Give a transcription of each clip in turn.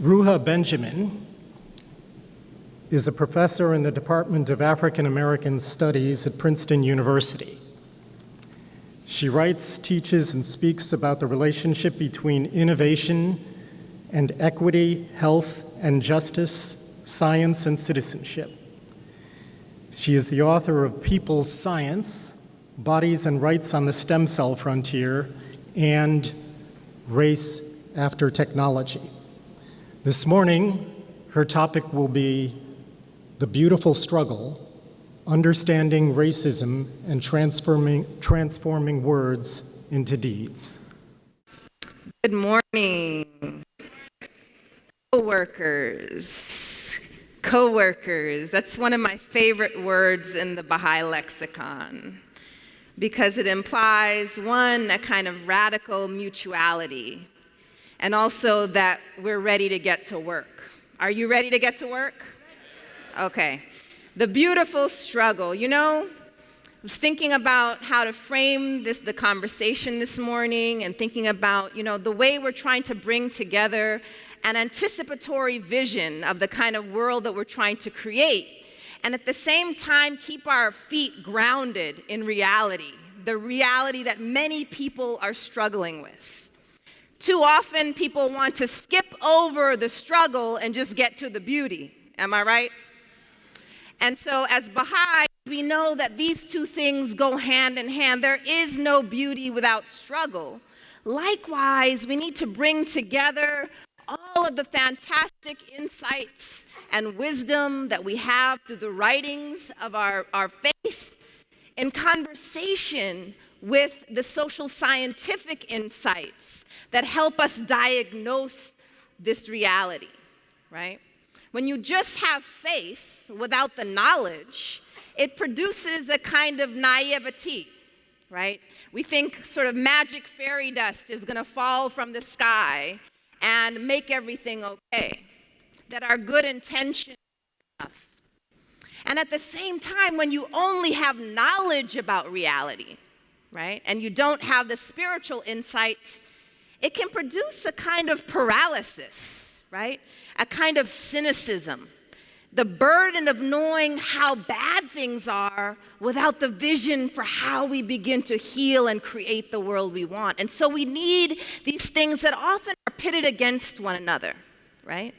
Ruha Benjamin is a professor in the Department of African American Studies at Princeton University. She writes, teaches, and speaks about the relationship between innovation and equity, health, and justice, science, and citizenship. She is the author of People's Science, Bodies and Rights on the Stem Cell Frontier, and Race After Technology. This morning, her topic will be the beautiful struggle, understanding racism and transforming, transforming words into deeds. Good morning, co-workers. Co-workers, that's one of my favorite words in the Baha'i lexicon because it implies, one, a kind of radical mutuality and also that we're ready to get to work. Are you ready to get to work? Okay. The beautiful struggle. You know, I was thinking about how to frame this the conversation this morning and thinking about, you know, the way we're trying to bring together an anticipatory vision of the kind of world that we're trying to create and at the same time keep our feet grounded in reality, the reality that many people are struggling with. Too often, people want to skip over the struggle and just get to the beauty. Am I right? And so, as Baha'i, we know that these two things go hand in hand. There is no beauty without struggle. Likewise, we need to bring together all of the fantastic insights and wisdom that we have through the writings of our, our faith in conversation with the social scientific insights that help us diagnose this reality, right? When you just have faith without the knowledge, it produces a kind of naivety, right? We think sort of magic fairy dust is going to fall from the sky and make everything okay, that our good intention enough. And at the same time, when you only have knowledge about reality, right, and you don't have the spiritual insights, it can produce a kind of paralysis, right? A kind of cynicism. The burden of knowing how bad things are without the vision for how we begin to heal and create the world we want. And so we need these things that often are pitted against one another, right?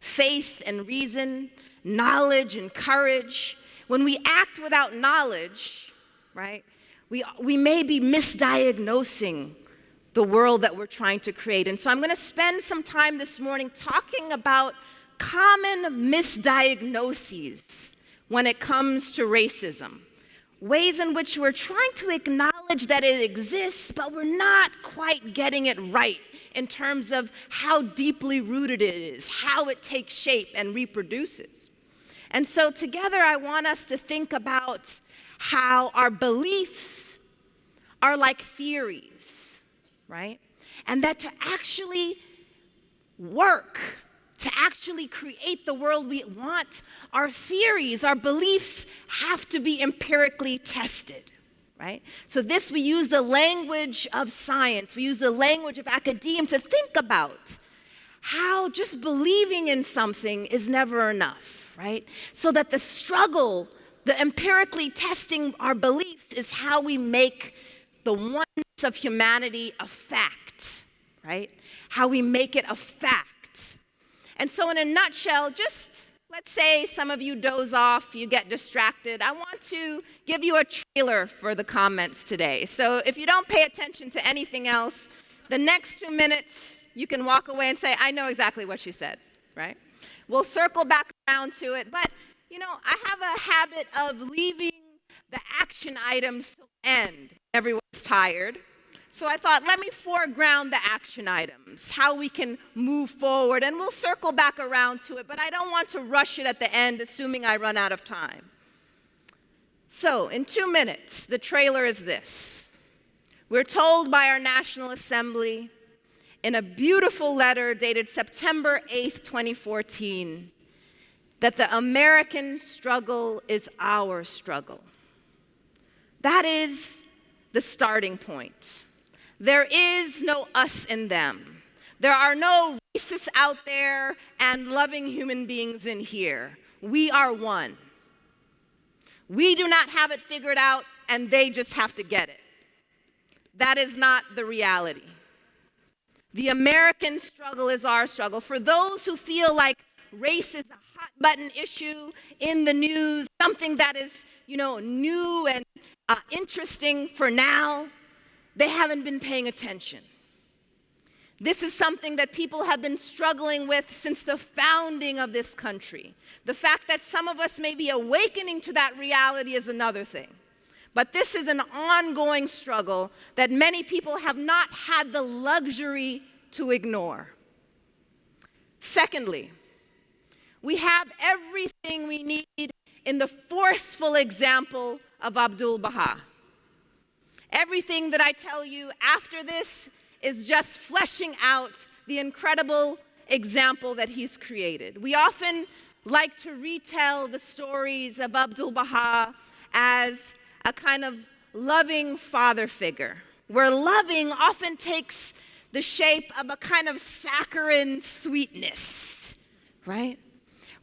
Faith and reason, knowledge and courage. When we act without knowledge, right, we, we may be misdiagnosing the world that we're trying to create. And so I'm going to spend some time this morning talking about common misdiagnoses when it comes to racism. Ways in which we're trying to acknowledge that it exists, but we're not quite getting it right in terms of how deeply rooted it is, how it takes shape and reproduces. And so, together, I want us to think about how our beliefs are like theories right? And that to actually work, to actually create the world we want, our theories, our beliefs have to be empirically tested. Right? So, this we use the language of science, we use the language of academia to think about how just believing in something is never enough, right? So that the struggle, the empirically testing our beliefs, is how we make the oneness of humanity a fact, right? How we make it a fact. And so, in a nutshell, just let's say some of you doze off, you get distracted. I want to give you a trailer for the comments today. So, if you don't pay attention to anything else, the next two minutes, you can walk away and say, I know exactly what she said, right? We'll circle back around to it, but you know, I have a habit of leaving the action items to end. Everyone's tired. So I thought, let me foreground the action items, how we can move forward, and we'll circle back around to it, but I don't want to rush it at the end, assuming I run out of time. So, in two minutes, the trailer is this. We're told by our National Assembly in a beautiful letter dated September 8th, 2014, that the American struggle is our struggle. That is the starting point. There is no us in them. There are no racists out there and loving human beings in here. We are one. We do not have it figured out, and they just have to get it. That is not the reality. The American struggle is our struggle. For those who feel like race is a hot button issue in the news, something that is, you know, new and uh, interesting for now, they haven't been paying attention. This is something that people have been struggling with since the founding of this country. The fact that some of us may be awakening to that reality is another thing. But this is an ongoing struggle that many people have not had the luxury to ignore. Secondly, we have everything we need in the forceful example of Abdul Baha. Everything that I tell you after this is just fleshing out the incredible example that he's created. We often like to retell the stories of Abdul Baha as a kind of loving father figure, where loving often takes the shape of a kind of saccharine sweetness, right?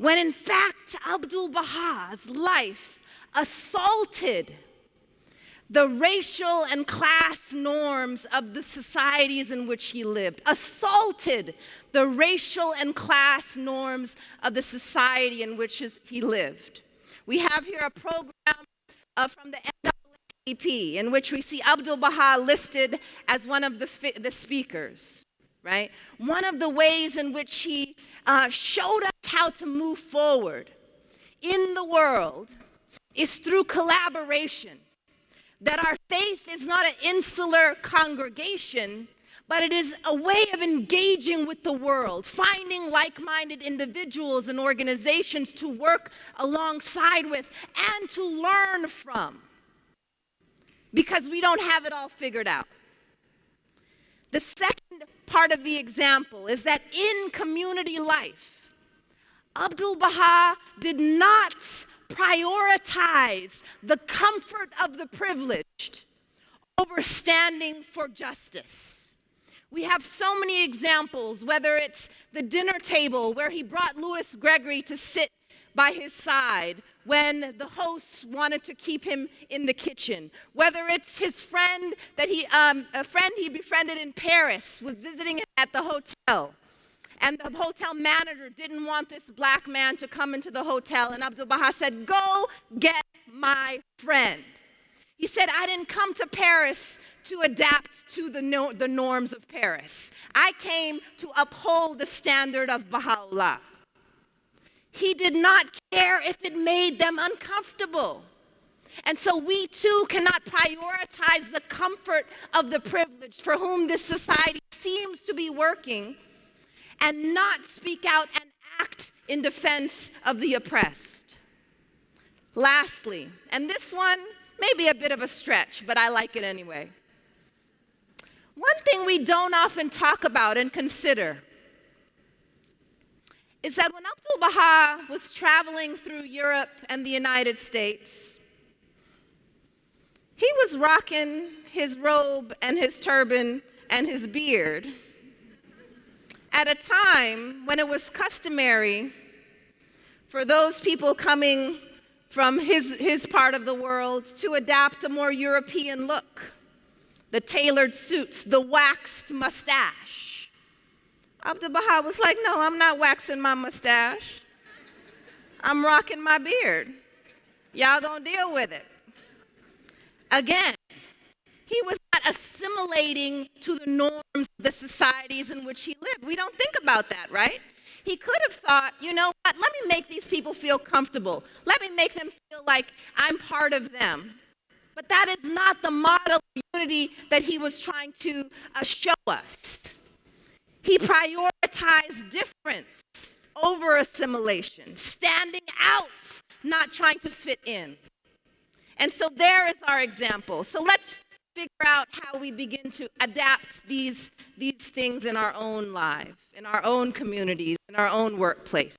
When in fact, Abdul Baha's life assaulted the racial and class norms of the societies in which he lived, assaulted the racial and class norms of the society in which he lived. We have here a program uh, from the NAACP in which we see Abdul Baha listed as one of the, the speakers, right? One of the ways in which he uh, showed how to move forward in the world is through collaboration that our faith is not an insular congregation, but it is a way of engaging with the world, finding like minded individuals and organizations to work alongside with and to learn from because we don't have it all figured out. The second part of the example is that in community life, Abdul Baha did not prioritize the comfort of the privileged over standing for justice. We have so many examples, whether it's the dinner table where he brought Louis Gregory to sit by his side when the hosts wanted to keep him in the kitchen, whether it's his friend that he, um, a friend he befriended in Paris was visiting at the hotel and the hotel manager didn't want this black man to come into the hotel. And Abdul Baha said, Go get my friend. He said, I didn't come to Paris to adapt to the, no, the norms of Paris. I came to uphold the standard of Baha'u'llah. He did not care if it made them uncomfortable. And so we too cannot prioritize the comfort of the privileged for whom this society seems to be working and not speak out and act in defense of the oppressed. Lastly, and this one may be a bit of a stretch, but I like it anyway. One thing we don't often talk about and consider is that when Abdul Baha was traveling through Europe and the United States, he was rocking his robe and his turban and his beard at a time when it was customary for those people coming from his, his part of the world to adapt a more European look. The tailored suits, the waxed mustache. Abdul Baha was like, no, I'm not waxing my mustache. I'm rocking my beard. Y'all gonna deal with it. Again, he was not assimilating to the norms of the societies in which he lived. We don't think about that, right? He could have thought, you know what, let me make these people feel comfortable. Let me make them feel like I'm part of them. But that is not the model of unity that he was trying to uh, show us. He prioritized difference over assimilation, standing out, not trying to fit in. And so there is our example. So let's figure out how we begin to adapt these, these things in our own life, in our own communities, in our own workplace.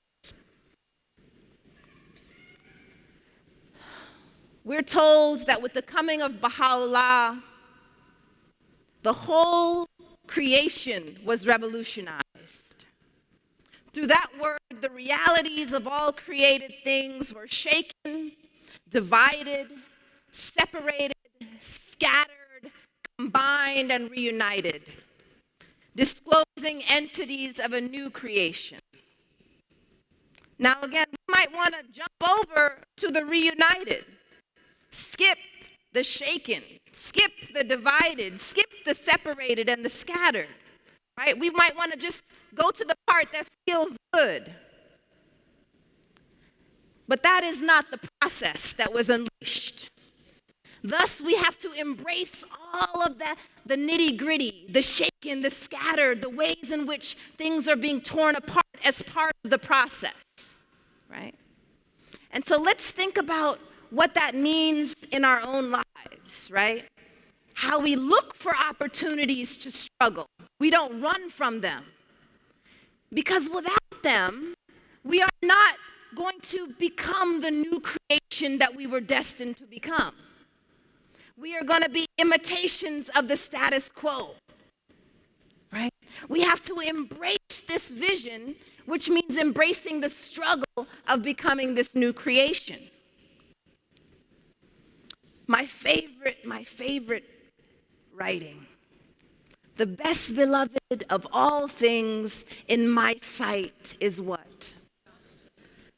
We're told that with the coming of Baha'u'llah, the whole creation was revolutionized. Through that word, the realities of all created things were shaken, divided, separated, scattered, combined, and reunited, disclosing entities of a new creation. Now, again, we might want to jump over to the reunited, skip the shaken, skip the divided, skip the separated and the scattered, right? We might want to just go to the part that feels good. But that is not the process that was unleashed. Thus, we have to embrace all of the, the nitty gritty, the shaken, the scattered, the ways in which things are being torn apart as part of the process, right? And so let's think about what that means in our own lives, right? How we look for opportunities to struggle. We don't run from them. Because without them, we are not going to become the new creation that we were destined to become. We are going to be imitations of the status quo. Right? We have to embrace this vision, which means embracing the struggle of becoming this new creation. My favorite, my favorite writing. The best beloved of all things in my sight is what?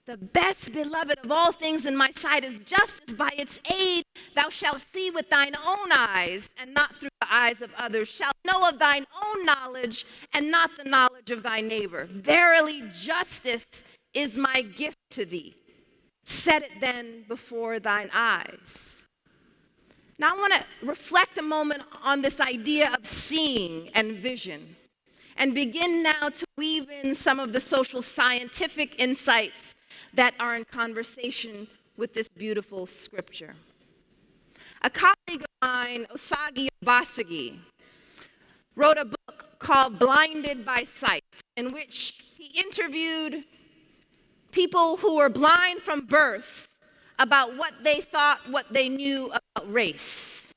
The best beloved of all things in my sight is just as by its aid thou shalt see with thine own eyes and not through the eyes of others, shalt know of thine own knowledge and not the knowledge of thy neighbor. Verily, justice is my gift to thee. Set it then before thine eyes. Now, I want to reflect a moment on this idea of seeing and vision and begin now to weave in some of the social scientific insights that are in conversation with this beautiful scripture. A colleague of mine, Osagie Obasogie, wrote a book called Blinded by Sight, in which he interviewed people who were blind from birth about what they thought, what they knew about race.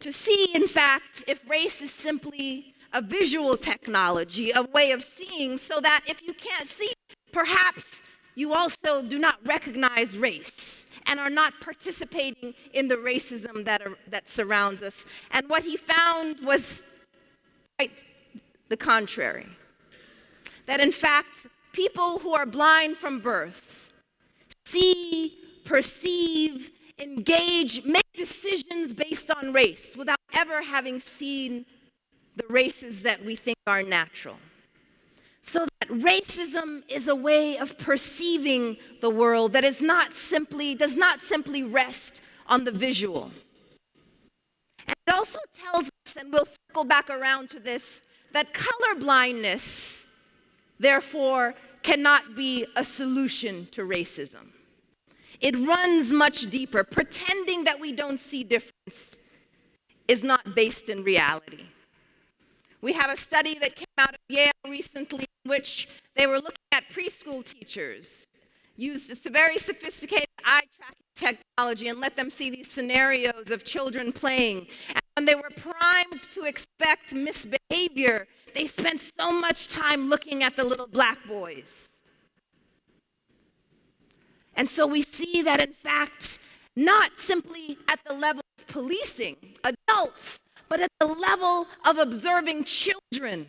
To see, in fact, if race is simply a visual technology, a way of seeing, so that if you can't see, perhaps you also do not recognize race and are not participating in the racism that, are, that surrounds us. And what he found was quite the contrary. That in fact, people who are blind from birth, see, perceive, engage, make decisions based on race without ever having seen the races that we think are natural. Racism is a way of perceiving the world that is not simply, does not simply rest on the visual. And it also tells us, and we'll circle back around to this, that color blindness, therefore, cannot be a solution to racism. It runs much deeper. Pretending that we don't see difference is not based in reality. We have a study that came out of Yale recently which they were looking at preschool teachers, used a very sophisticated eye tracking technology and let them see these scenarios of children playing. And when they were primed to expect misbehavior, they spent so much time looking at the little black boys. And so we see that, in fact, not simply at the level of policing adults, but at the level of observing children,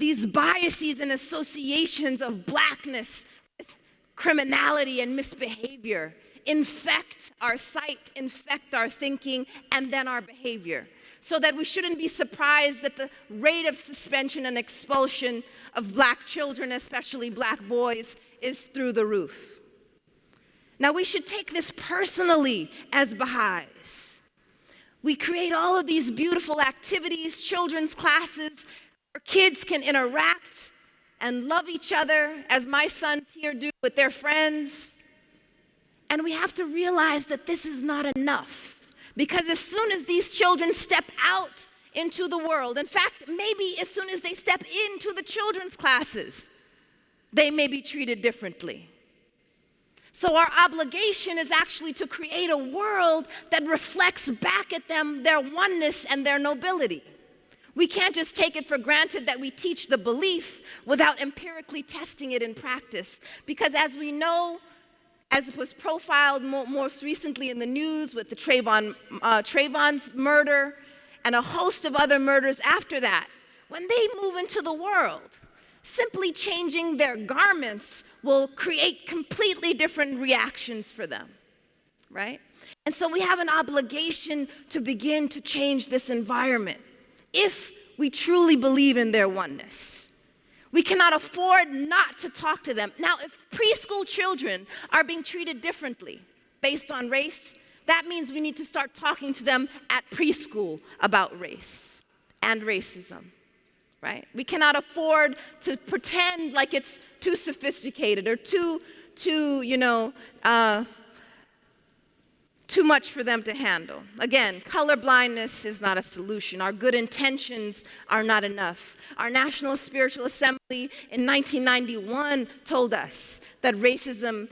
these biases and associations of blackness with criminality and misbehavior infect our sight, infect our thinking, and then our behavior. So that we shouldn't be surprised that the rate of suspension and expulsion of black children, especially black boys, is through the roof. Now, we should take this personally as Baha'is. We create all of these beautiful activities, children's classes, where kids can interact and love each other, as my sons here do with their friends. And we have to realize that this is not enough. Because as soon as these children step out into the world, in fact, maybe as soon as they step into the children's classes, they may be treated differently. So, our obligation is actually to create a world that reflects back at them their oneness and their nobility. We can't just take it for granted that we teach the belief without empirically testing it in practice. Because as we know, as it was profiled mo most recently in the news with the Trayvon, uh, Trayvon's murder and a host of other murders after that, when they move into the world, simply changing their garments will create completely different reactions for them, right? And so we have an obligation to begin to change this environment if we truly believe in their oneness. We cannot afford not to talk to them. Now, if preschool children are being treated differently based on race, that means we need to start talking to them at preschool about race and racism, right? We cannot afford to pretend like it's too sophisticated or too, too, you know, uh, too much for them to handle. Again, color blindness is not a solution. Our good intentions are not enough. Our National Spiritual Assembly in 1991 told us that racism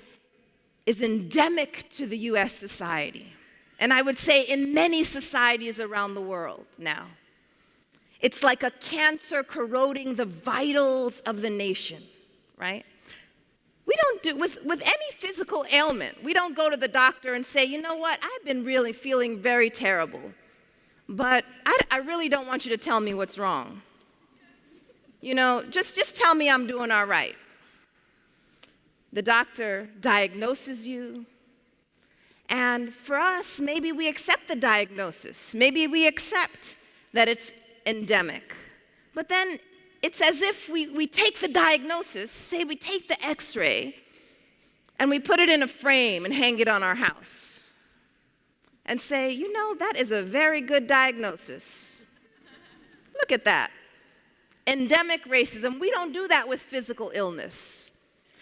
is endemic to the US society. And I would say in many societies around the world now. It's like a cancer corroding the vitals of the nation, right? We don't do, with, with any physical ailment, we don't go to the doctor and say, you know what, I've been really feeling very terrible, but I, I really don't want you to tell me what's wrong. You know, just, just tell me I'm doing all right. The doctor diagnoses you, and for us, maybe we accept the diagnosis. Maybe we accept that it's endemic. But then it's as if we, we take the diagnosis, say we take the x ray, and we put it in a frame and hang it on our house and say, you know, that is a very good diagnosis. Look at that. Endemic racism, we don't do that with physical illness.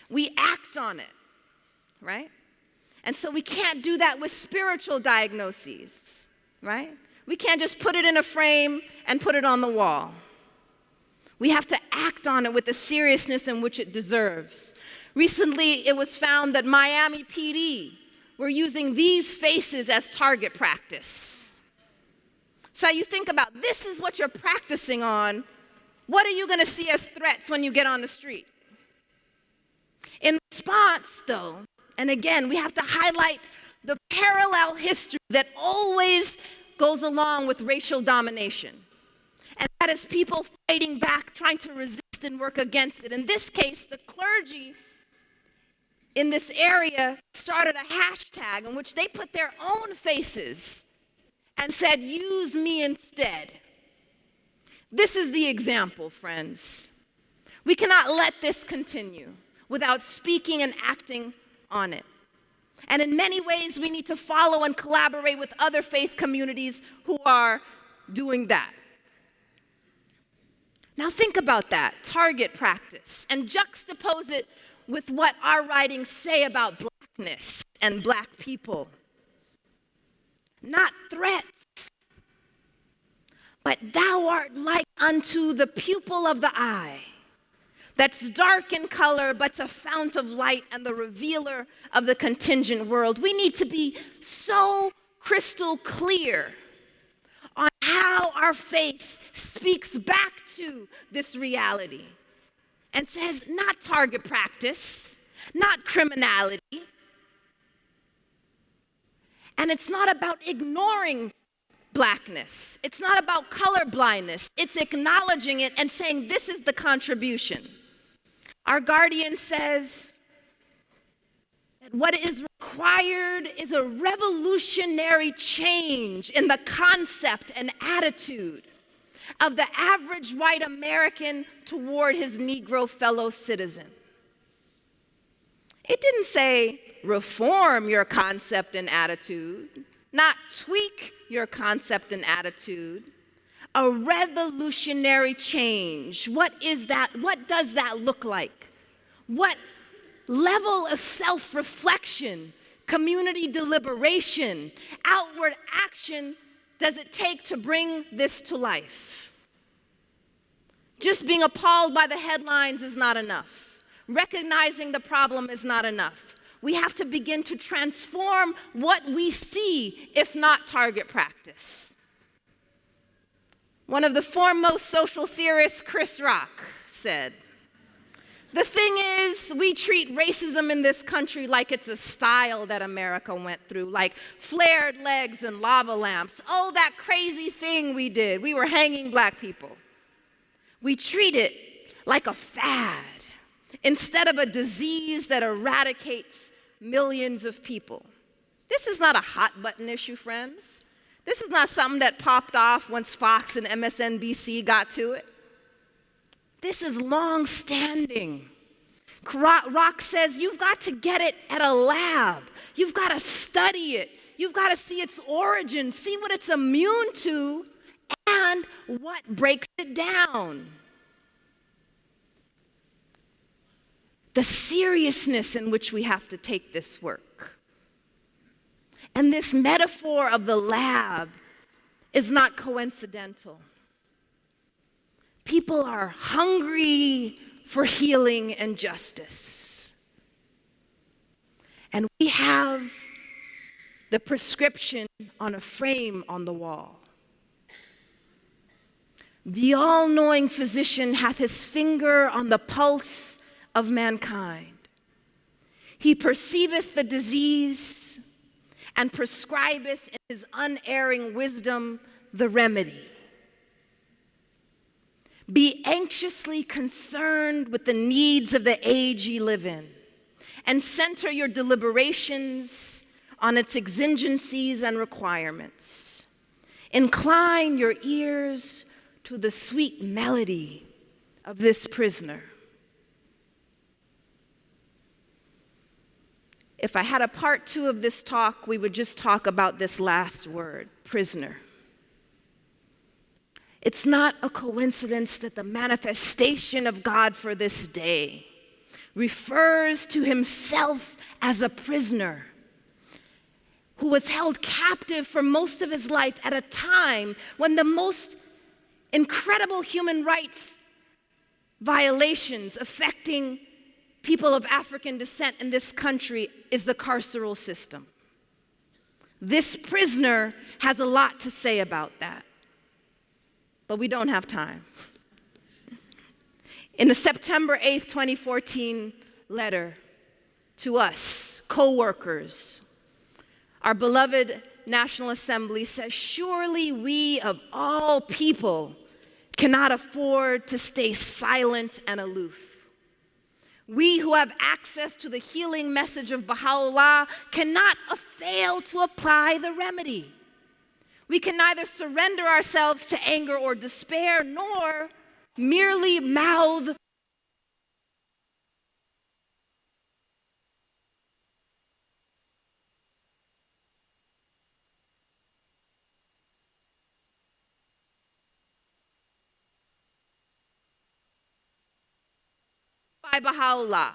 We act on it, right? And so we can't do that with spiritual diagnoses, right? We can't just put it in a frame and put it on the wall. We have to act on it with the seriousness in which it deserves. Recently, it was found that Miami PD were using these faces as target practice. So you think about this is what you're practicing on. What are you going to see as threats when you get on the street? In response, though, and again, we have to highlight the parallel history that always goes along with racial domination. And that is people fighting back, trying to resist and work against it. In this case, the clergy in this area started a hashtag in which they put their own faces and said, Use me instead. This is the example, friends. We cannot let this continue without speaking and acting on it. And in many ways, we need to follow and collaborate with other faith communities who are doing that. Now think about that target practice and juxtapose it with what our writings say about blackness and black people. Not threats, but thou art like unto the pupil of the eye that's dark in color, but's a fount of light and the revealer of the contingent world. We need to be so crystal clear on how our faith speaks back to this reality and says, not target practice, not criminality. And it's not about ignoring blackness. It's not about color blindness. It's acknowledging it and saying, this is the contribution. Our guardian says that what is required is a revolutionary change in the concept and attitude of the average white American toward his Negro fellow citizen. It didn't say reform your concept and attitude, not tweak your concept and attitude. A revolutionary change. What is that? What does that look like? What level of self reflection, community deliberation, outward action does it take to bring this to life? Just being appalled by the headlines is not enough. Recognizing the problem is not enough. We have to begin to transform what we see, if not target practice. One of the foremost social theorists, Chris Rock, said, the thing is, we treat racism in this country like it's a style that America went through, like flared legs and lava lamps. Oh, that crazy thing we did. We were hanging black people. We treat it like a fad instead of a disease that eradicates millions of people. This is not a hot button issue, friends. This is not something that popped off once Fox and MSNBC got to it. This is long standing. Rock says you've got to get it at a lab. You've got to study it. You've got to see its origin, see what it's immune to, and what breaks it down. The seriousness in which we have to take this work. And this metaphor of the lab is not coincidental. People are hungry for healing and justice. And we have the prescription on a frame on the wall. The all knowing physician hath his finger on the pulse of mankind. He perceiveth the disease and prescribeth in his unerring wisdom the remedy. Be anxiously concerned with the needs of the age ye live in, and center your deliberations on its exigencies and requirements. Incline your ears to the sweet melody of this prisoner. If I had a part two of this talk, we would just talk about this last word prisoner. It's not a coincidence that the manifestation of God for this day refers to himself as a prisoner who was held captive for most of his life at a time when the most incredible human rights violations affecting people of African descent in this country is the carceral system. This prisoner has a lot to say about that but we don't have time. In the September 8th, 2014 letter to us, co workers, our beloved National Assembly says, Surely we of all people cannot afford to stay silent and aloof. We who have access to the healing message of Baha'u'llah cannot fail to apply the remedy. We can neither surrender ourselves to anger or despair, nor merely mouth by Baha'u'llah.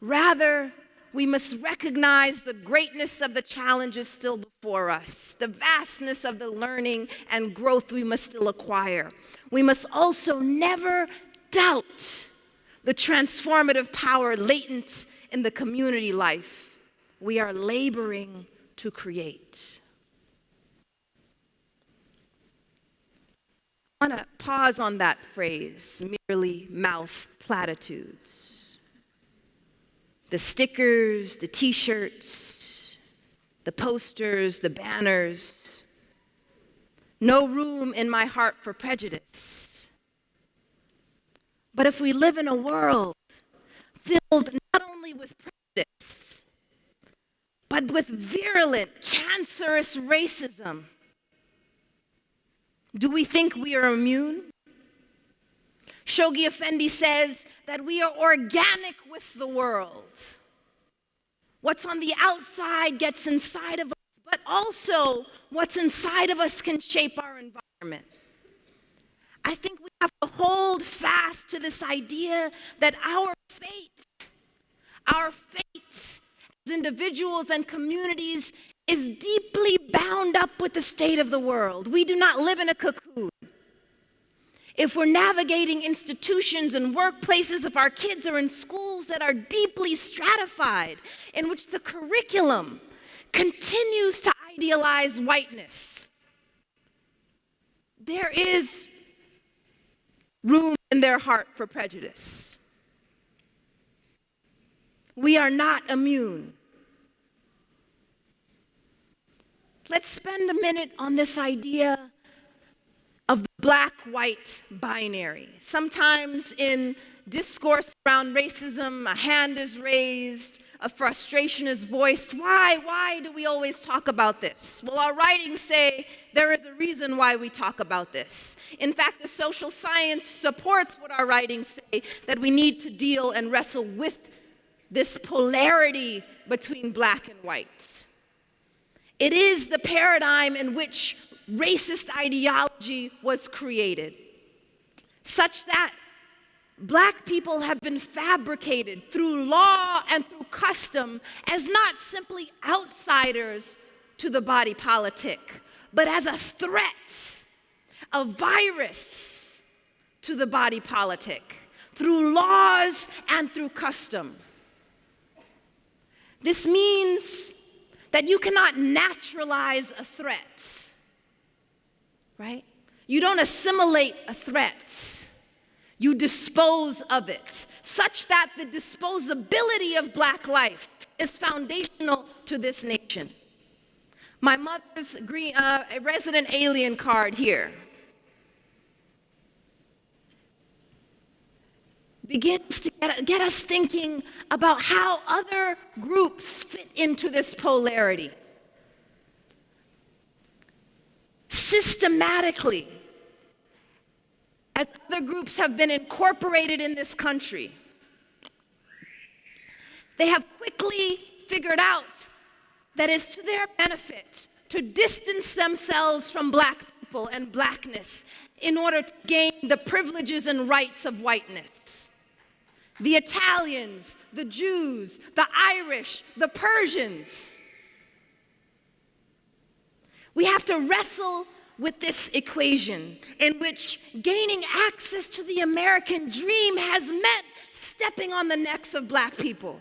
Rather, we must recognize the greatness of the challenges still before us, the vastness of the learning and growth we must still acquire. We must also never doubt the transformative power latent in the community life we are laboring to create. I want to pause on that phrase, merely mouth platitudes the stickers, the t shirts, the posters, the banners. No room in my heart for prejudice. But if we live in a world filled not only with prejudice, but with virulent, cancerous racism, do we think we are immune? Shoghi Effendi says that we are organic with the world. What's on the outside gets inside of us, but also what's inside of us can shape our environment. I think we have to hold fast to this idea that our fate, our fate as individuals and communities is deeply bound up with the state of the world. We do not live in a cocoon if we're navigating institutions and workplaces, if our kids are in schools that are deeply stratified, in which the curriculum continues to idealize whiteness, there is room in their heart for prejudice. We are not immune. Let's spend a minute on this idea of black white binary. Sometimes in discourse around racism, a hand is raised, a frustration is voiced. Why? Why do we always talk about this? Well, our writings say there is a reason why we talk about this. In fact, the social science supports what our writings say that we need to deal and wrestle with this polarity between black and white. It is the paradigm in which racist ideology was created, such that black people have been fabricated through law and through custom as not simply outsiders to the body politic, but as a threat, a virus to the body politic through laws and through custom. This means that you cannot naturalize a threat, right? You don't assimilate a threat. You dispose of it, such that the disposability of black life is foundational to this nation. My mother's green, uh, resident alien card here begins to get, get us thinking about how other groups fit into this polarity. Systematically, as other groups have been incorporated in this country, they have quickly figured out that it's to their benefit to distance themselves from black people and blackness in order to gain the privileges and rights of whiteness. The Italians, the Jews, the Irish, the Persians. We have to wrestle with this equation in which gaining access to the American dream has meant stepping on the necks of black people.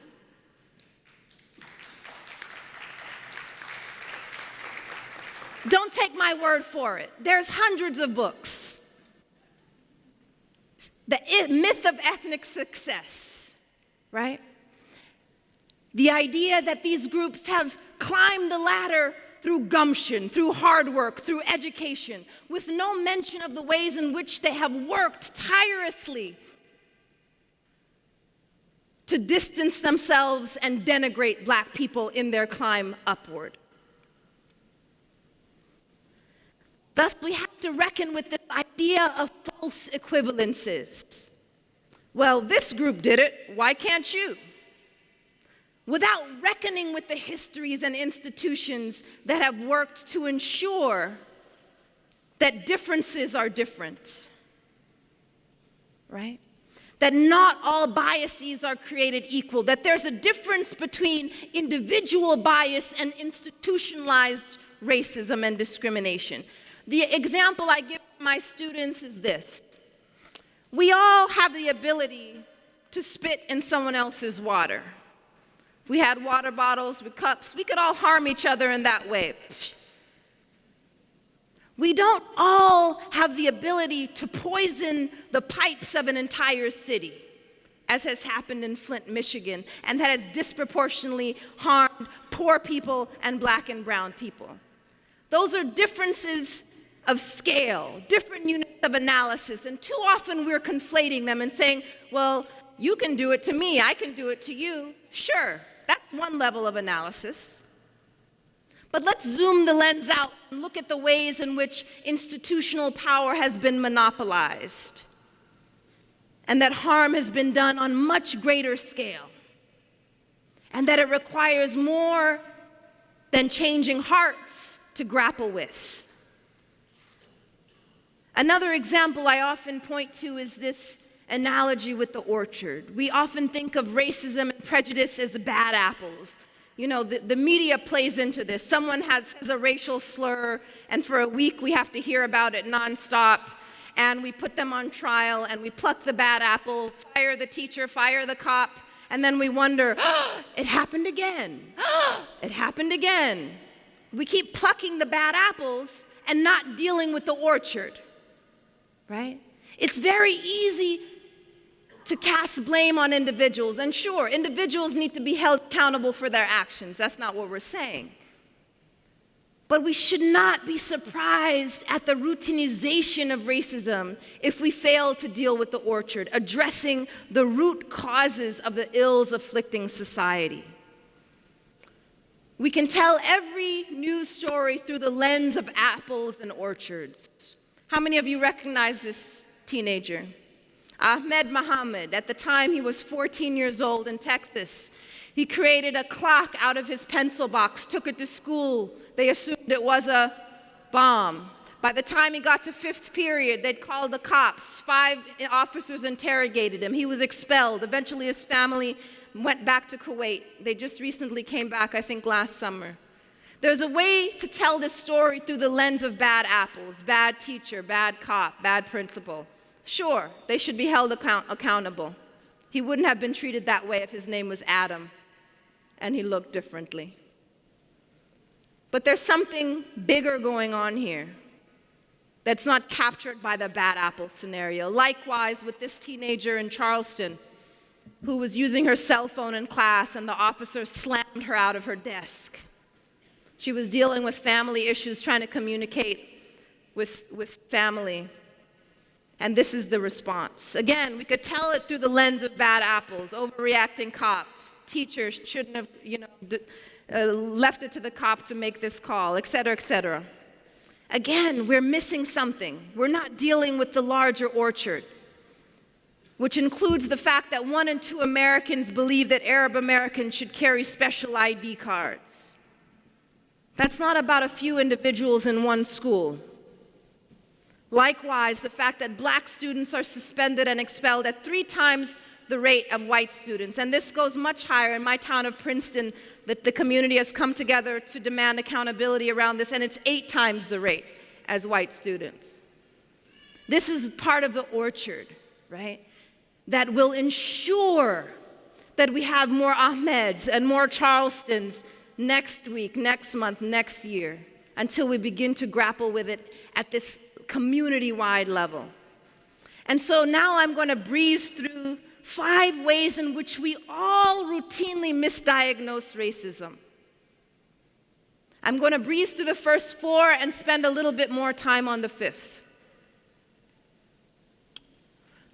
Don't take my word for it. There's hundreds of books. The myth of ethnic success, right? The idea that these groups have climbed the ladder through gumption, through hard work, through education, with no mention of the ways in which they have worked tirelessly to distance themselves and denigrate black people in their climb upward. Thus, we have to reckon with this idea of false equivalences. Well, this group did it, why can't you? Without reckoning with the histories and institutions that have worked to ensure that differences are different, right? That not all biases are created equal, that there's a difference between individual bias and institutionalized racism and discrimination. The example I give my students is this. We all have the ability to spit in someone else's water we had water bottles with cups. We could all harm each other in that way. We don't all have the ability to poison the pipes of an entire city, as has happened in Flint, Michigan, and that has disproportionately harmed poor people and black and brown people. Those are differences of scale, different units of analysis, and too often we're conflating them and saying, well, you can do it to me, I can do it to you. Sure, that's one level of analysis. But let's zoom the lens out and look at the ways in which institutional power has been monopolized and that harm has been done on much greater scale and that it requires more than changing hearts to grapple with. Another example I often point to is this analogy with the orchard. We often think of racism and prejudice as bad apples. You know, the, the media plays into this. Someone has, has a racial slur, and for a week we have to hear about it nonstop, and we put them on trial, and we pluck the bad apple, fire the teacher, fire the cop, and then we wonder, oh, it happened again. Oh, it happened again. We keep plucking the bad apples and not dealing with the orchard, right? It's very easy to cast blame on individuals. And sure, individuals need to be held accountable for their actions. That's not what we're saying. But we should not be surprised at the routinization of racism if we fail to deal with the orchard, addressing the root causes of the ills afflicting society. We can tell every news story through the lens of apples and orchards. How many of you recognize this teenager? Ahmed Muhammad, at the time he was 14 years old in Texas, he created a clock out of his pencil box, took it to school. They assumed it was a bomb. By the time he got to fifth period, they'd called the cops. Five officers interrogated him. He was expelled. Eventually, his family went back to Kuwait. They just recently came back, I think, last summer. There's a way to tell this story through the lens of bad apples, bad teacher, bad cop, bad principal. Sure, they should be held account accountable. He wouldn't have been treated that way if his name was Adam and he looked differently. But there's something bigger going on here that's not captured by the bad apple scenario. Likewise, with this teenager in Charleston who was using her cell phone in class and the officer slammed her out of her desk. She was dealing with family issues, trying to communicate with, with family. And this is the response. Again, we could tell it through the lens of bad apples, overreacting cop, teachers shouldn't have, you know, uh, left it to the cop to make this call, et cetera, et cetera. Again, we're missing something. We're not dealing with the larger orchard, which includes the fact that one in two Americans believe that Arab Americans should carry special ID cards. That's not about a few individuals in one school. Likewise, the fact that black students are suspended and expelled at three times the rate of white students. And this goes much higher in my town of Princeton, that the community has come together to demand accountability around this, and it's eight times the rate as white students. This is part of the orchard, right? That will ensure that we have more Ahmeds and more Charlestons next week, next month, next year, until we begin to grapple with it at this community-wide level. And so now I'm going to breeze through five ways in which we all routinely misdiagnose racism. I'm going to breeze through the first four and spend a little bit more time on the fifth.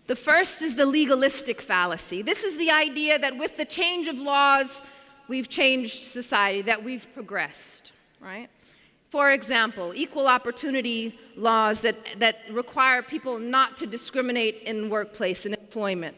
The first is the legalistic fallacy. This is the idea that with the change of laws, we've changed society, that we've progressed, right? For example, equal opportunity laws that, that require people not to discriminate in workplace and employment.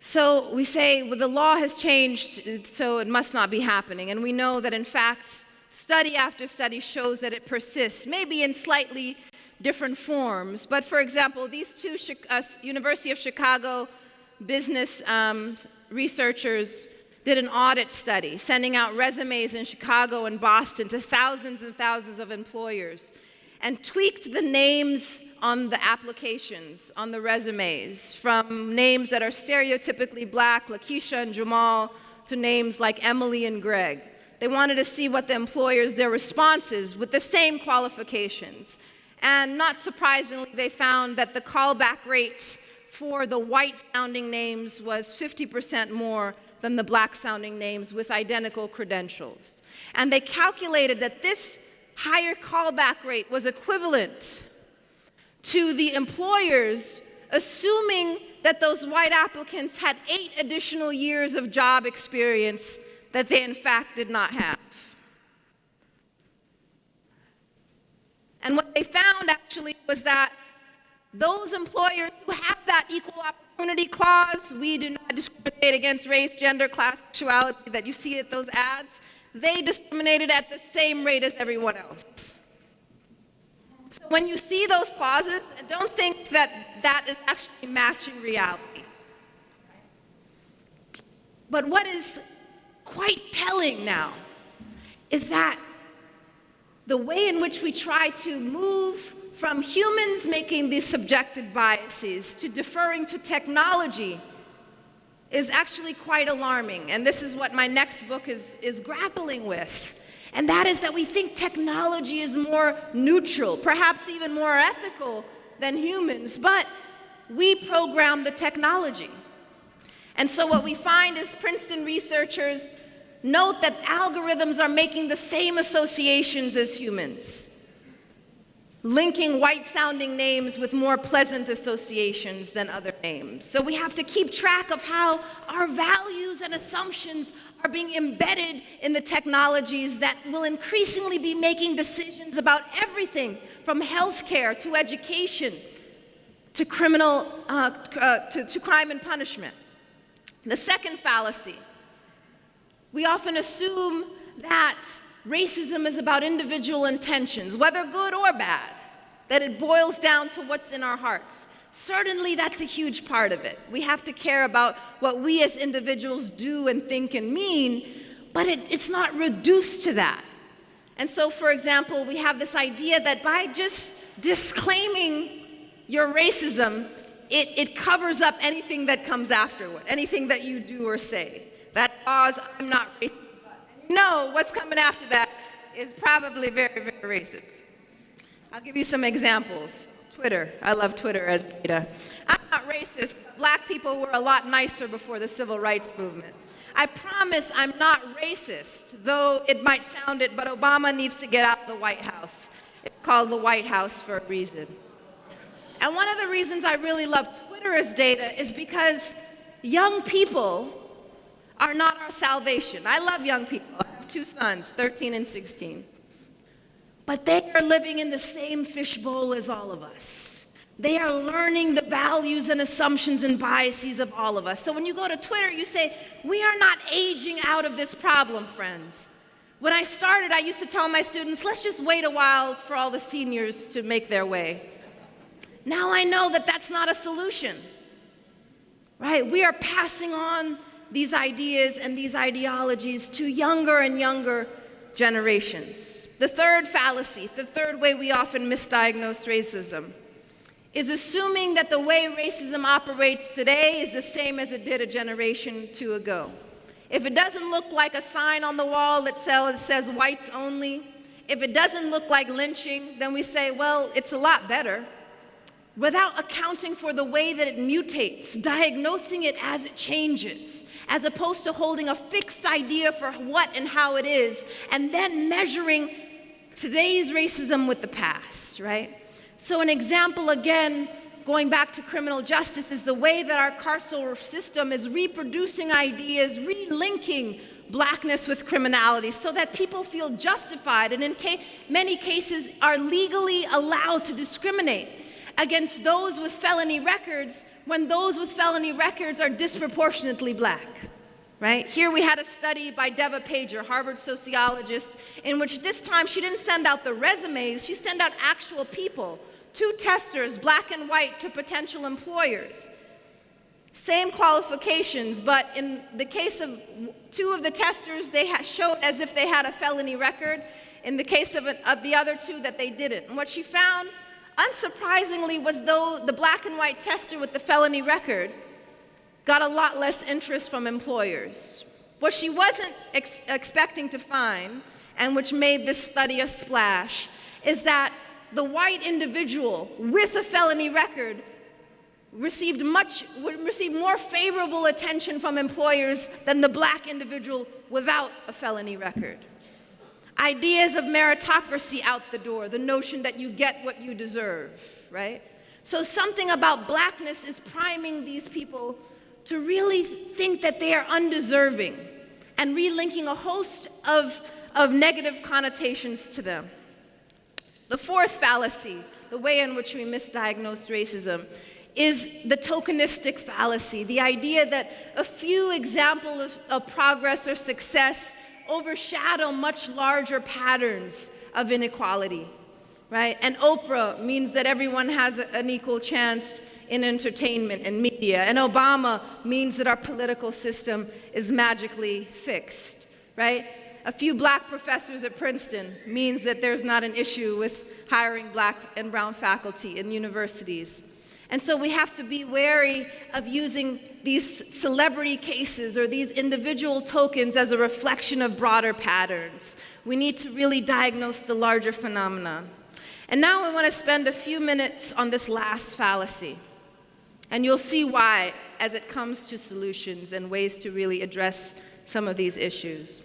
So we say, well, the law has changed, so it must not be happening. And we know that, in fact, study after study shows that it persists, maybe in slightly different forms. But for example, these two uh, University of Chicago business um, researchers did an audit study, sending out resumes in Chicago and Boston to thousands and thousands of employers, and tweaked the names on the applications, on the resumes, from names that are stereotypically black, Lakeisha and Jamal, to names like Emily and Greg. They wanted to see what the employers, their responses with the same qualifications. And not surprisingly, they found that the callback rate for the white sounding names was 50% more than the black sounding names with identical credentials. And they calculated that this higher callback rate was equivalent to the employers assuming that those white applicants had eight additional years of job experience that they in fact did not have. And what they found actually was that those employers who have that equal opportunity clause, we do not discriminate against race, gender, class, sexuality that you see at those ads, they discriminated at the same rate as everyone else. So when you see those clauses, don't think that that is actually matching reality. But what is quite telling now is that the way in which we try to move from humans making these subjective biases to deferring to technology is actually quite alarming. And this is what my next book is, is grappling with. And that is that we think technology is more neutral, perhaps even more ethical than humans, but we program the technology. And so what we find is Princeton researchers note that algorithms are making the same associations as humans, linking white sounding names with more pleasant associations than other names. So we have to keep track of how our values and assumptions are being embedded in the technologies that will increasingly be making decisions about everything from healthcare to education to criminal, uh, uh, to, to crime and punishment. The second fallacy, we often assume that racism is about individual intentions, whether good or bad, that it boils down to what's in our hearts. Certainly, that's a huge part of it. We have to care about what we as individuals do and think and mean, but it, it's not reduced to that. And so, for example, we have this idea that by just disclaiming your racism, it, it covers up anything that comes afterward, anything that you do or say. That cause, I'm not racist. No, what's coming after that is probably very, very racist. I'll give you some examples. Twitter. I love Twitter as data. I'm not racist. Black people were a lot nicer before the civil rights movement. I promise I'm not racist, though it might sound it, but Obama needs to get out of the White House. It's called the White House for a reason. And one of the reasons I really love Twitter as data is because young people are not our salvation. I love young people. I have two sons, 13 and 16. But they are living in the same fishbowl as all of us. They are learning the values and assumptions and biases of all of us. So when you go to Twitter, you say, We are not aging out of this problem, friends. When I started, I used to tell my students, Let's just wait a while for all the seniors to make their way. Now I know that that's not a solution, right? We are passing on these ideas and these ideologies to younger and younger generations. The third fallacy, the third way we often misdiagnose racism, is assuming that the way racism operates today is the same as it did a generation two ago. If it doesn't look like a sign on the wall that says whites only, if it doesn't look like lynching, then we say, well, it's a lot better. Without accounting for the way that it mutates, diagnosing it as it changes, as opposed to holding a fixed idea for what and how it is, and then measuring today's racism with the past, right? So, an example again, going back to criminal justice, is the way that our carceral system is reproducing ideas, relinking blackness with criminality so that people feel justified and in ca many cases are legally allowed to discriminate against those with felony records when those with felony records are disproportionately black right? Here we had a study by Devah Pager, Harvard sociologist, in which this time she didn't send out the resumes, she sent out actual people, two testers, black and white, to potential employers. Same qualifications, but in the case of two of the testers, they showed as if they had a felony record. In the case of, of the other two, that they didn't. And what she found, unsurprisingly, was though the black and white tester with the felony record got a lot less interest from employers. What she wasn't ex expecting to find, and which made this study a splash, is that the white individual with a felony record received much received more favorable attention from employers than the black individual without a felony record. Ideas of meritocracy out the door, the notion that you get what you deserve, right? So something about blackness is priming these people to really think that they are undeserving and relinking a host of, of negative connotations to them. The fourth fallacy, the way in which we misdiagnose racism, is the tokenistic fallacy, the idea that a few examples of progress or success overshadow much larger patterns of inequality, right? And Oprah means that everyone has an equal chance in entertainment and media. And Obama means that our political system is magically fixed, right? A few black professors at Princeton means that there's not an issue with hiring black and brown faculty in universities. And so we have to be wary of using these celebrity cases or these individual tokens as a reflection of broader patterns. We need to really diagnose the larger phenomena. And now I want to spend a few minutes on this last fallacy. And you'll see why as it comes to solutions and ways to really address some of these issues.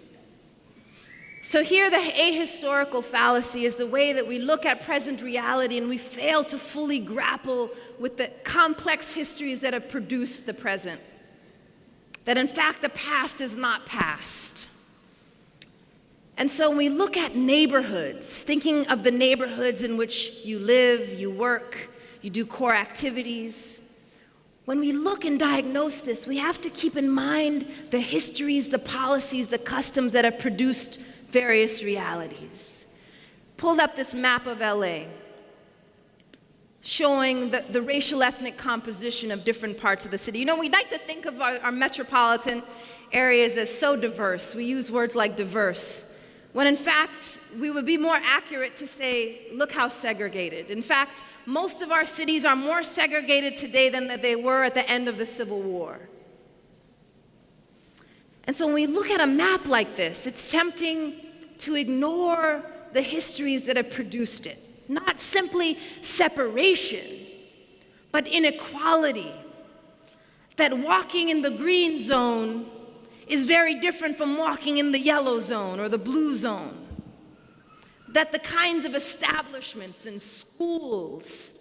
So, here, the ahistorical fallacy is the way that we look at present reality and we fail to fully grapple with the complex histories that have produced the present. That, in fact, the past is not past. And so, when we look at neighborhoods, thinking of the neighborhoods in which you live, you work, you do core activities, when we look and diagnose this, we have to keep in mind the histories, the policies, the customs that have produced various realities. Pulled up this map of LA showing the, the racial ethnic composition of different parts of the city. You know, we like to think of our, our metropolitan areas as so diverse. We use words like diverse, when in fact, we would be more accurate to say, look how segregated. In fact, most of our cities are more segregated today than they were at the end of the Civil War. And so when we look at a map like this, it's tempting to ignore the histories that have produced it. Not simply separation, but inequality. That walking in the green zone is very different from walking in the yellow zone or the blue zone. That the kinds of establishments and schools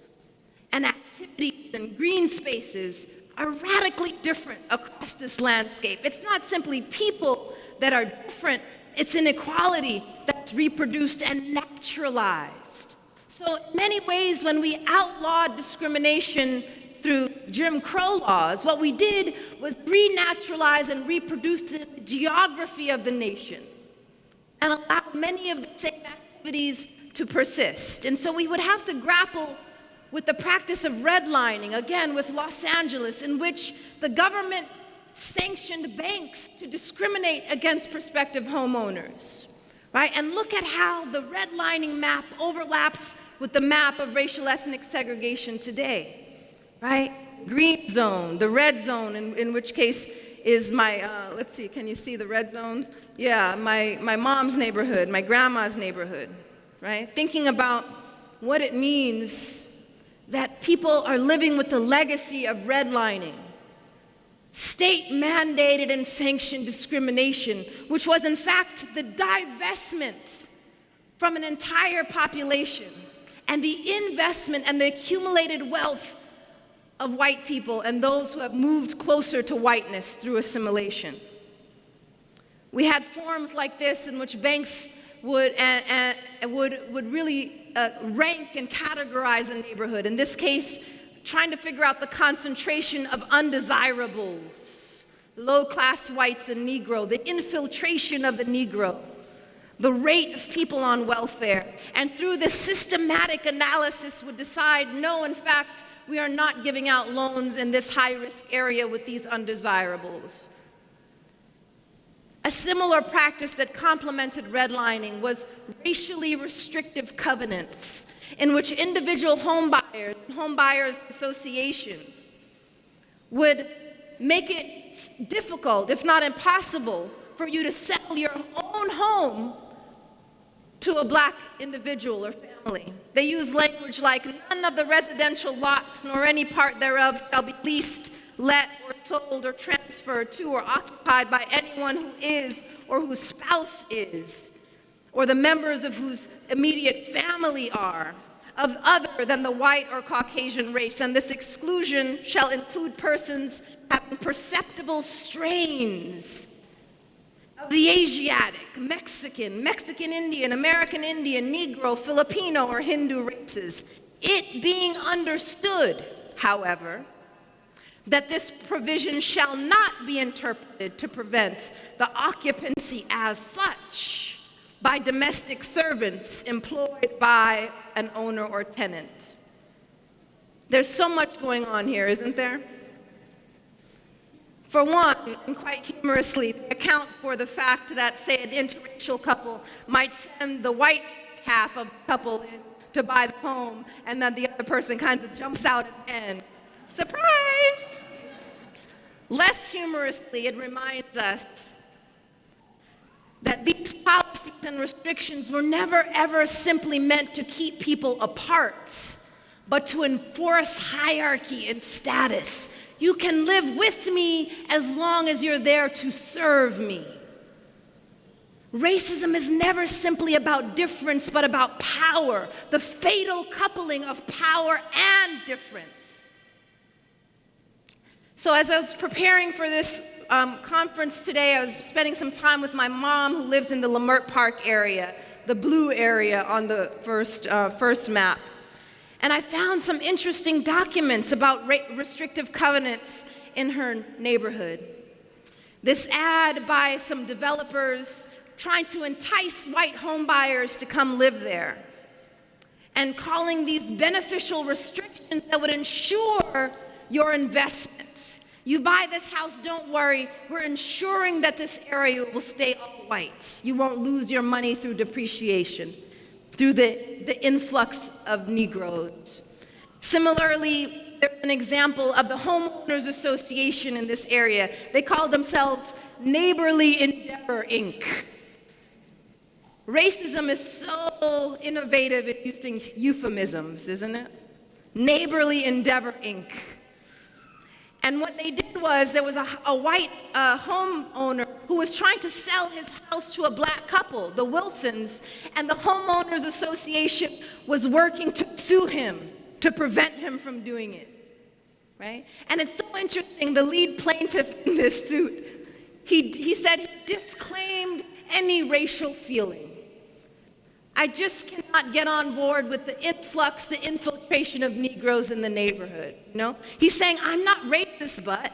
and activities and green spaces are radically different across this landscape. It's not simply people that are different, it's inequality that's reproduced and naturalized. So, in many ways, when we outlawed discrimination through Jim Crow laws, what we did was renaturalize and reproduce the geography of the nation and allow many of the same activities to persist. And so we would have to grapple with the practice of redlining, again with Los Angeles, in which the government sanctioned banks to discriminate against prospective homeowners. Right? And look at how the redlining map overlaps with the map of racial ethnic segregation today. Right? Green zone, the red zone, in, in which case is my, uh, let's see, can you see the red zone? Yeah, my, my mom's neighborhood, my grandma's neighborhood, right? Thinking about what it means that people are living with the legacy of redlining, state mandated and sanctioned discrimination, which was in fact the divestment from an entire population and the investment and the accumulated wealth of white people and those who have moved closer to whiteness through assimilation. We had forms like this in which banks would, uh, uh, would, would really uh, rank and categorize a neighborhood. In this case, trying to figure out the concentration of undesirables, low class whites and Negro, the infiltration of the Negro, the rate of people on welfare. And through this systematic analysis, would decide no, in fact, we are not giving out loans in this high risk area with these undesirables. A similar practice that complemented redlining was racially restrictive covenants in which individual homebuyers and homebuyers associations would make it difficult, if not impossible, for you to sell your own home to a black individual or family. They use language like, none of the residential lots nor any part thereof shall be leased let or sold or transferred to or occupied by anyone who is or whose spouse is, or the members of whose immediate family are, of other than the white or Caucasian race. And this exclusion shall include persons having perceptible strains of the Asiatic, Mexican, Mexican Indian, American Indian, Negro, Filipino, or Hindu races. It being understood, however, that this provision shall not be interpreted to prevent the occupancy as such by domestic servants employed by an owner or tenant. There's so much going on here, isn't there? For one, and quite humorously, account for the fact that, say, an interracial couple might send the white half of the couple in to buy the home, and then the other person kind of jumps out at the end. Surprise! Less humorously, it reminds us that these policies and restrictions were never ever simply meant to keep people apart, but to enforce hierarchy and status. You can live with me as long as you're there to serve me. Racism is never simply about difference, but about power, the fatal coupling of power and difference. So, as I was preparing for this um, conference today, I was spending some time with my mom who lives in the Leimert Park area, the blue area on the first, uh, first map. And I found some interesting documents about restrictive covenants in her neighborhood. This ad by some developers trying to entice white homebuyers to come live there and calling these beneficial restrictions that would ensure your investment. You buy this house, don't worry, we're ensuring that this area will stay all white. You won't lose your money through depreciation, through the, the influx of Negroes. Similarly, there's an example of the Homeowners Association in this area. They call themselves Neighborly Endeavor, Inc. Racism is so innovative in using euphemisms, isn't it? Neighborly Endeavor, Inc. And what they did was there was a, a white uh, homeowner who was trying to sell his house to a black couple, the Wilsons, and the Homeowners Association was working to sue him to prevent him from doing it. Right? And it's so interesting, the lead plaintiff in this suit, he, he said he disclaimed any racial feeling. I just cannot get on board with the influx, the infiltration of Negroes in the neighborhood. You know? He's saying, I'm not racist, but.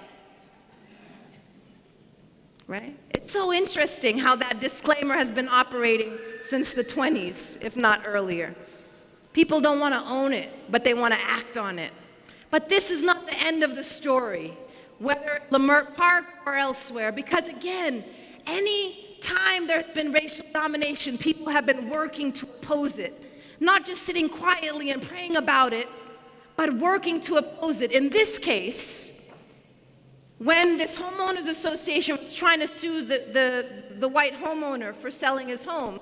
Right? It's so interesting how that disclaimer has been operating since the 20s, if not earlier. People don't want to own it, but they want to act on it. But this is not the end of the story, whether Leimert Park or elsewhere, because again, any time there's been racial domination, people have been working to oppose it. Not just sitting quietly and praying about it, but working to oppose it. In this case, when this homeowners association was trying to sue the, the, the white homeowner for selling his home,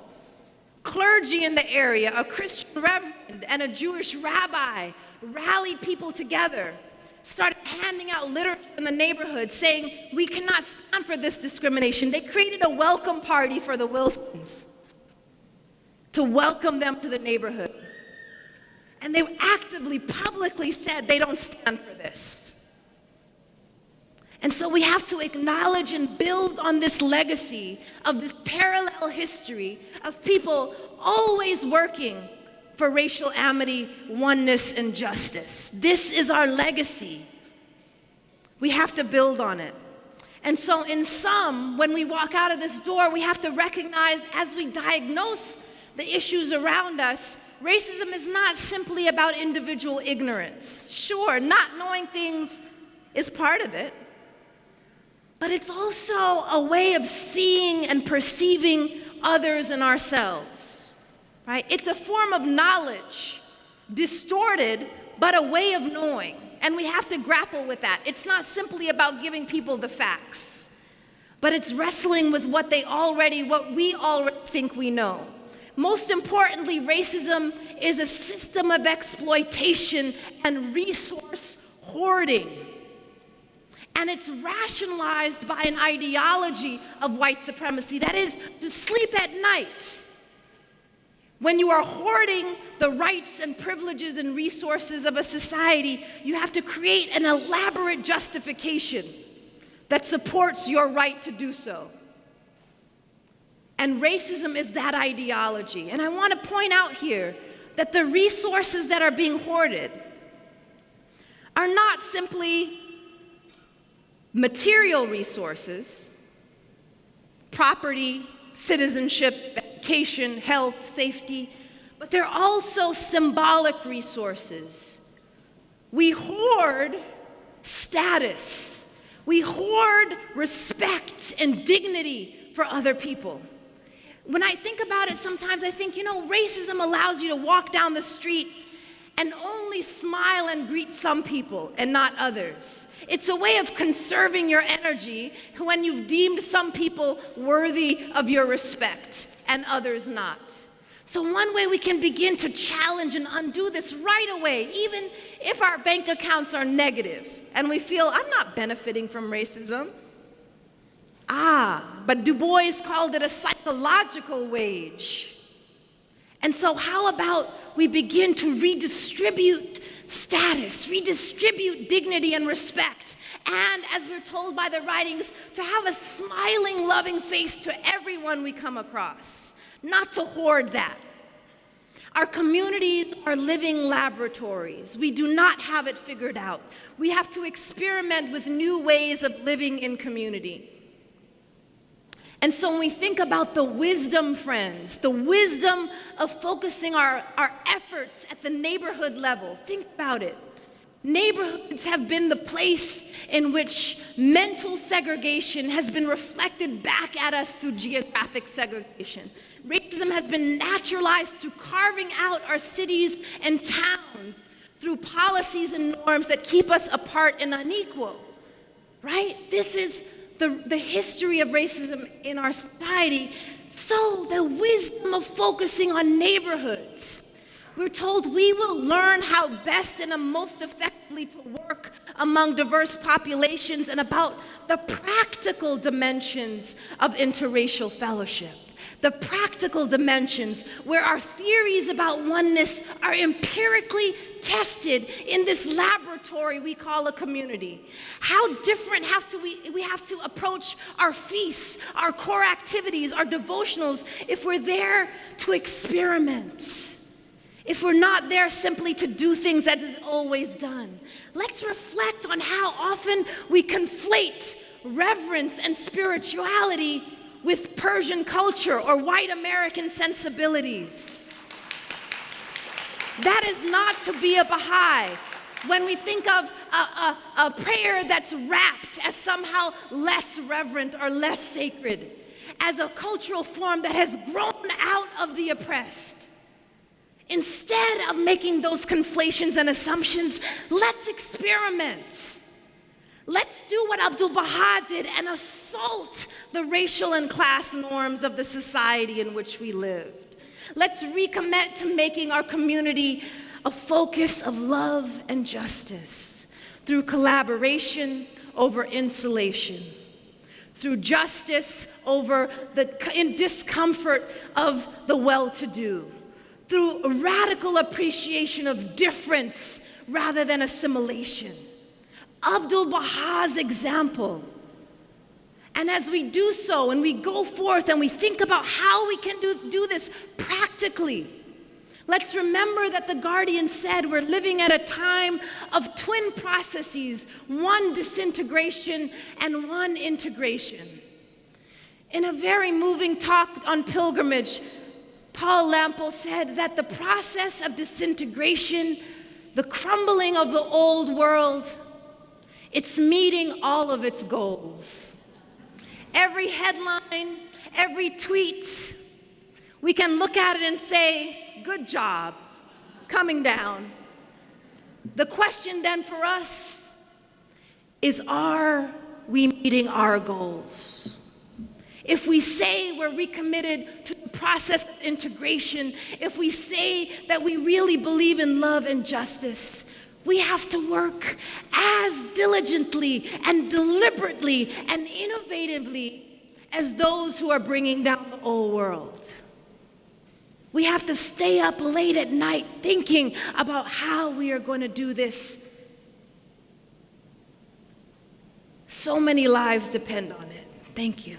clergy in the area, a Christian reverend, and a Jewish rabbi rallied people together started handing out literature in the neighborhood saying, We cannot stand for this discrimination. They created a welcome party for the Wilsons to welcome them to the neighborhood. And they actively, publicly said they don't stand for this. And so we have to acknowledge and build on this legacy of this parallel history of people always working for racial amity, oneness, and justice. This is our legacy. We have to build on it. And so, in sum, when we walk out of this door, we have to recognize as we diagnose the issues around us, racism is not simply about individual ignorance. Sure, not knowing things is part of it, but it's also a way of seeing and perceiving others and ourselves right? It's a form of knowledge, distorted, but a way of knowing. And we have to grapple with that. It's not simply about giving people the facts, but it's wrestling with what they already, what we already think we know. Most importantly, racism is a system of exploitation and resource hoarding. And it's rationalized by an ideology of white supremacy that is, to sleep at night when you are hoarding the rights and privileges and resources of a society, you have to create an elaborate justification that supports your right to do so. And racism is that ideology. And I want to point out here that the resources that are being hoarded are not simply material resources, property, citizenship, education, health, safety, but they're also symbolic resources. We hoard status, we hoard respect and dignity for other people. When I think about it, sometimes I think, you know, racism allows you to walk down the street and only smile and greet some people and not others. It's a way of conserving your energy when you've deemed some people worthy of your respect and others not. So, one way we can begin to challenge and undo this right away, even if our bank accounts are negative and we feel, I'm not benefiting from racism. Ah, but Du Bois called it a psychological wage. And so, how about we begin to redistribute status, redistribute dignity and respect, and as we're told by the writings, to have a smiling, loving face to everyone we come across, not to hoard that. Our communities are living laboratories. We do not have it figured out. We have to experiment with new ways of living in community. And so when we think about the wisdom, friends, the wisdom of focusing our, our efforts at the neighborhood level, think about it. Neighborhoods have been the place in which mental segregation has been reflected back at us through geographic segregation. Racism has been naturalized through carving out our cities and towns through policies and norms that keep us apart and unequal. Right? This is the, the history of racism in our society. So, the wisdom of focusing on neighborhoods. We're told we will learn how best and most effectively to work among diverse populations and about the practical dimensions of interracial fellowship the practical dimensions where our theories about oneness are empirically tested in this laboratory we call a community. How different have to we, we have to approach our feasts, our core activities, our devotionals if we're there to experiment. If we're not there simply to do things that is always done, let's reflect on how often we conflate reverence and spirituality with Persian culture or white American sensibilities. That is not to be a Baha'i. When we think of a, a, a prayer that's wrapped as somehow less reverent or less sacred, as a cultural form that has grown out of the oppressed. Instead of making those conflations and assumptions, let's experiment. Let's do what Abdul Baha did and assault the racial and class norms of the society in which we lived. Let's recommit to making our community a focus of love and justice through collaboration over insulation, through justice over the discomfort of the well to do, through radical appreciation of difference rather than assimilation Abdul Baha's example. And as we do so and we go forth and we think about how we can do, do this practically, let's remember that the Guardian said we're living at a time of twin processes one disintegration and one integration. In a very moving talk on pilgrimage, Paul Lample said that the process of disintegration, the crumbling of the old world, it's meeting all of its goals. Every headline, every tweet, we can look at it and say, good job, coming down. The question then for us is are we meeting our goals? If we say we're recommitted to the process of integration, if we say that we really believe in love and justice, we have to work as diligently and deliberately and innovatively as those who are bringing down the old world. We have to stay up late at night thinking about how we are going to do this. So many lives depend on it. Thank you.